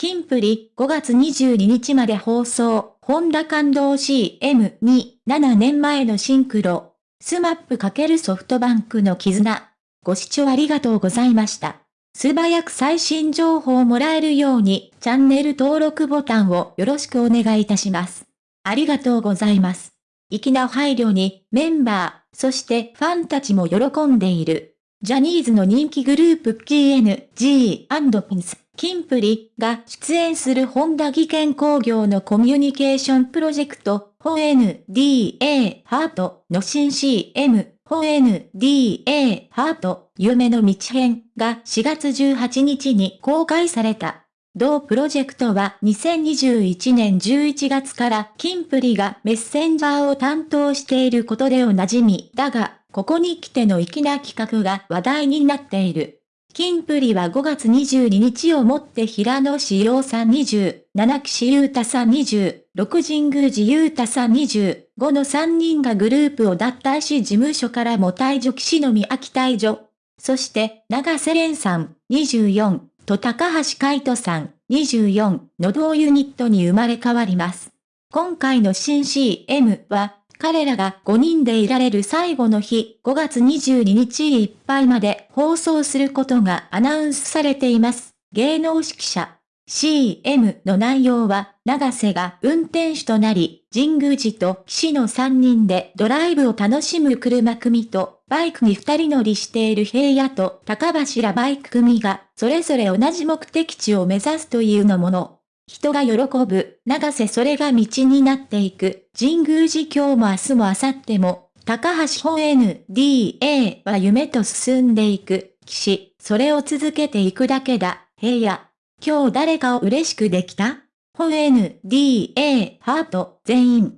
キンプリ5月22日まで放送、ホンダ感動 CM に7年前のシンクロ。スマップ×ソフトバンクの絆。ご視聴ありがとうございました。素早く最新情報をもらえるように、チャンネル登録ボタンをよろしくお願いいたします。ありがとうございます。粋な配慮に、メンバー、そしてファンたちも喜んでいる。ジャニーズの人気グループ King & Prince、キンプリが出演するホンダ技研工業のコミュニケーションプロジェクト、ホ NDA ハートの新 CM、 Honda ハート夢の道編が4月18日に公開された。同プロジェクトは2021年11月からキンプリがメッセンジャーを担当していることでおなじみだが、ここに来ての粋な企画が話題になっている。キンプリは5月22日をもって平野志陽さん20、七岸優太さん20、六神宮寺優太さん20、5の3人がグループを脱退し事務所からも退場岸の宮城退場。そして、長瀬廉さん24と高橋海人さん24の同ユニットに生まれ変わります。今回の新 CM は、彼らが5人でいられる最後の日、5月22日いっぱいまで放送することがアナウンスされています。芸能指揮者。CM の内容は、長瀬が運転手となり、神宮寺と岸の3人でドライブを楽しむ車組と、バイクに2人乗りしている平野と高柱バイク組が、それぞれ同じ目的地を目指すというのもの。人が喜ぶ、長瀬それが道になっていく、神宮寺今日も明日も明後日も、高橋本 NDA は夢と進んでいく、岸、それを続けていくだけだ、平野。今日誰かを嬉しくできた？ Honda ハート。全員。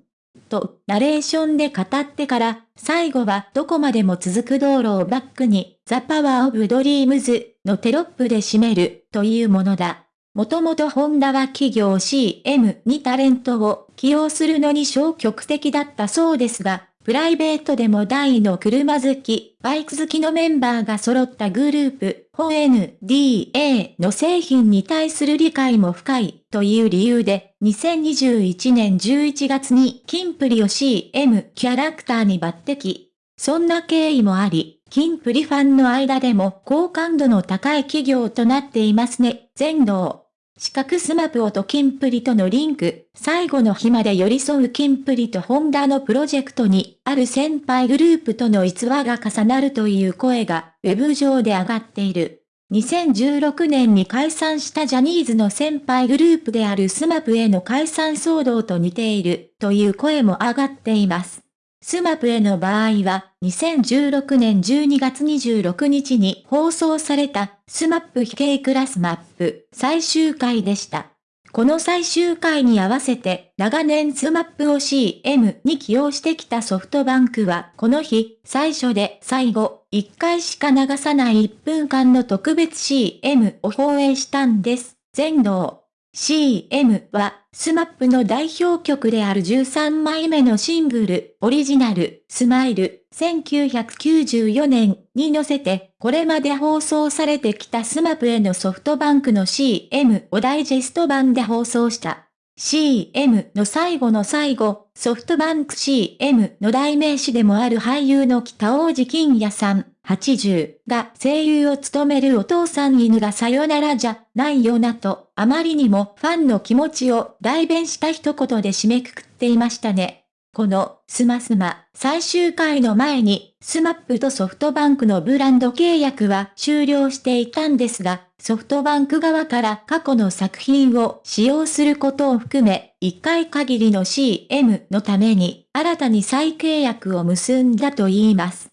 と、ナレーションで語ってから、最後はどこまでも続く道路をバックに、 The Power of Dreams のテロップで締めるというものだ。もともとホンダは企業 CM にタレントを起用するのに消極的だったそうですが、プライベートでも大の車好き、バイク好きのメンバーが揃ったグループ、ホ NDA の製品に対する理解も深いという理由で、2021年11月にキンプリを CM キャラクターに抜擢。そんな経緯もあり、キンプリファンの間でも好感度の高い企業となっていますね、全能。四角スマプオとキンプリとのリンク、最後の日まで寄り添うキンプリとホンダのプロジェクトに、ある先輩グループとの逸話が重なるという声が、ウェブ上で上がっている。2016年に解散したジャニーズの先輩グループであるスマプへの解散騒動と似ている、という声も上がっています。スマップへの場合は、2016年12月26日に放送された、スマップ非系クラスマップ最終回でした。この最終回に合わせて、長年スマップを CM に起用してきたソフトバンクは、この日、最初で最後、1回しか流さない1分間の特別 CM を放映したんです。全能。CM は、スマップの代表曲である13枚目のシングル、オリジナル、スマイル、1994年に乗せて、これまで放送されてきたスマップへのソフトバンクの CM をダイジェスト版で放送した。CM の最後の最後、ソフトバンク CM の代名詞でもある俳優の北大路欣也さん、80が声優を務めるお父さん犬がさよならじゃないよなと、あまりにもファンの気持ちを代弁した一言で締めくくっていましたね。このスマスマ最終回の前にスマップとソフトバンクのブランド契約は終了していたんですが、ソフトバンク側から過去の作品を使用することを含め、1回限りの CM のために新たに再契約を結んだと言います。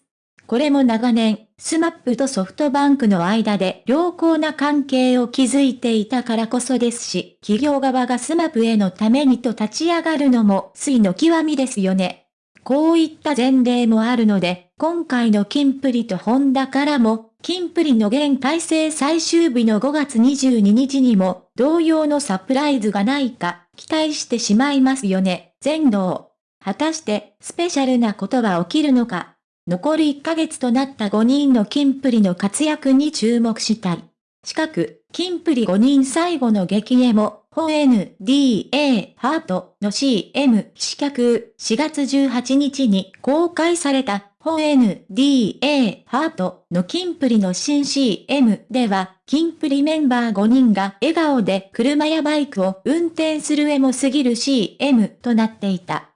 これも長年、スマップとソフトバンクの間で良好な関係を築いていたからこそですし、企業側がスマップへのためにと立ち上がるのも粋の極みですよね。こういった前例もあるので、今回のキンプリとホンダからも、キンプリの現体制最終日の5月22日にも、同様のサプライズがないか、期待してしまいますよね、全能。果たして、スペシャルなことは起きるのか。残り1ヶ月となった5人のキンプリの活躍に注目したい。近く、キンプリ5人最後の激エモ、ホ NDA ハートの CM 試脚4月18日に公開されたホ NDA ハートのキンプリの新 CM では、キンプリメンバー5人が笑顔で車やバイクを運転するエモすぎる CM となっていた。